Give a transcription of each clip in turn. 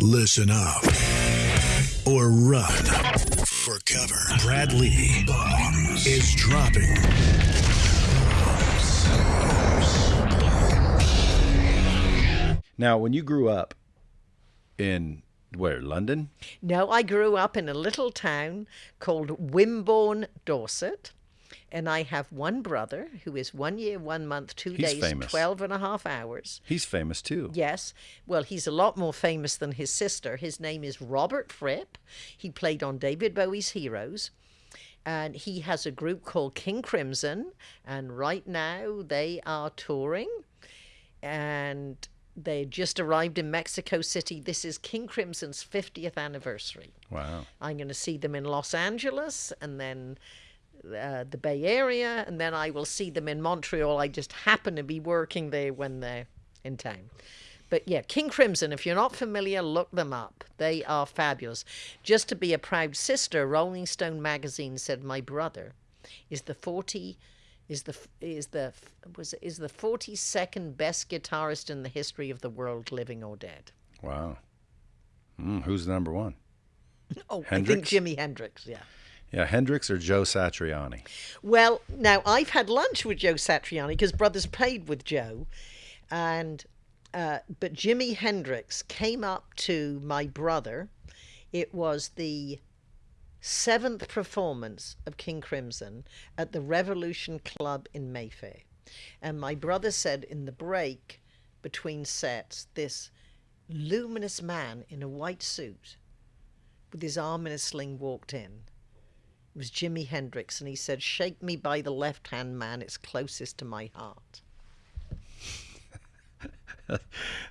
Listen up or run for cover. Bradley Bombs is dropping. Now, when you grew up in where London, No, I grew up in a little town called Wimborne, Dorset. And I have one brother who is one year, one month, two He's days, famous. twelve and a half hours. he's famous too. Yes. Well, he's a lot more famous than his sister. His name is Robert Fripp. He played on David Bowie's Heroes. And he has a group called King Crimson. And right now they are touring. And they just arrived in Mexico City. This is King Crimson's 50th anniversary. Wow. I'm going to see them in Los Angeles and then uh, the Bay Area, and then I will see them in Montreal. I just happen to be working there when they're in town. But yeah, King Crimson, if you're not familiar, look them up. They are fabulous. Just to be a proud sister, Rolling Stone magazine said my brother is the 40 is the is the was is the 42nd best guitarist in the history of the world living or dead. Wow. Mm, who's number one? Oh, I think Jimi Hendrix, yeah. Yeah, Hendrix or Joe Satriani? Well, now I've had lunch with Joe Satriani because brothers played with Joe, and uh, but Jimi Hendrix came up to my brother. It was the seventh performance of King Crimson at the Revolution Club in Mayfair, and my brother said in the break between sets, this luminous man in a white suit with his arm in a sling walked in. It was Jimi Hendrix, and he said, Shake me by the left hand, man, it's closest to my heart.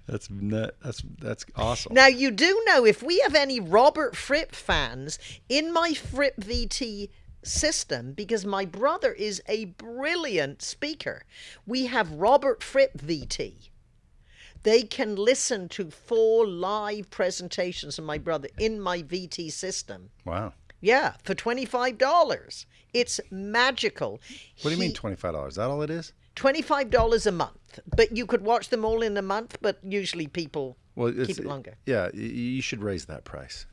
That's nut. That's that's awesome. Now, you do know if we have any Robert Fripp fans in my Fripp VT system, because my brother is a brilliant speaker, we have Robert Fripp VT. They can listen to four live presentations of my brother in my VT system. Wow. Yeah, for $25. It's magical. What do you mean twenty five dollars? Is that all it is? $25 a month. But you could watch them all in a month, but usually people Well, keep it longer. Yeah, you should raise that price.